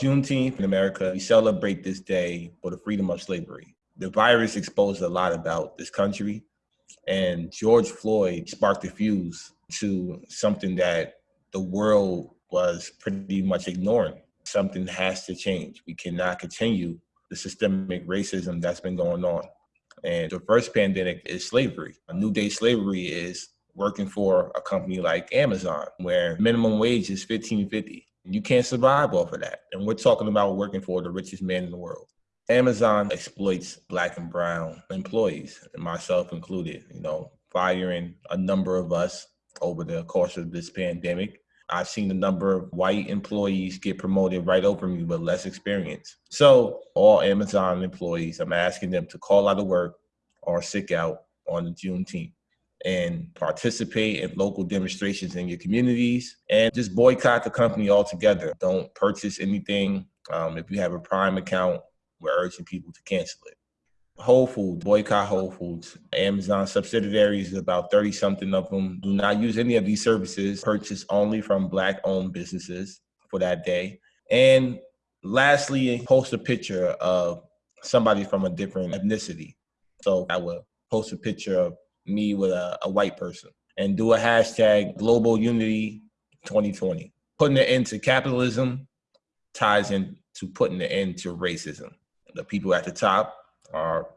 Juneteenth in America, we celebrate this day for the freedom of slavery. The virus exposed a lot about this country, and George Floyd sparked the fuse to something that the world was pretty much ignoring. Something has to change. We cannot continue the systemic racism that's been going on. And the first pandemic is slavery. A new day slavery is working for a company like Amazon, where minimum wage is 1550. You can't survive off of that. And we're talking about working for the richest man in the world. Amazon exploits black and brown employees, and myself included, you know, firing a number of us over the course of this pandemic. I've seen a number of white employees get promoted right over me with less experience. So all Amazon employees, I'm asking them to call out of work or sick out on the Juneteenth and participate in local demonstrations in your communities and just boycott the company altogether. Don't purchase anything. Um, if you have a Prime account, we're urging people to cancel it. Whole Foods, boycott Whole Foods. Amazon subsidiaries, about 30 something of them, do not use any of these services, purchase only from Black owned businesses for that day. And lastly, post a picture of somebody from a different ethnicity. So I will post a picture of me with a, a white person and do a hashtag global unity 2020. Putting an end to capitalism ties into putting an end to racism. The people at the top are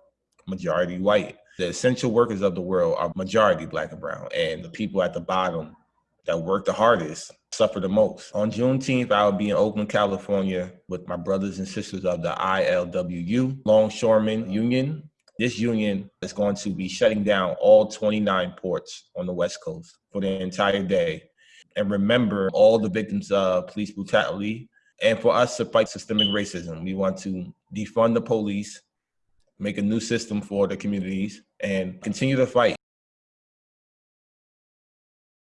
majority white. The essential workers of the world are majority black and brown. And the people at the bottom that work the hardest suffer the most. On Juneteenth, I'll be in Oakland, California with my brothers and sisters of the ILWU, Longshoremen Union, this union is going to be shutting down all 29 ports on the West Coast for the entire day. And remember all the victims of police brutality. And for us to fight systemic racism, we want to defund the police, make a new system for the communities, and continue to fight.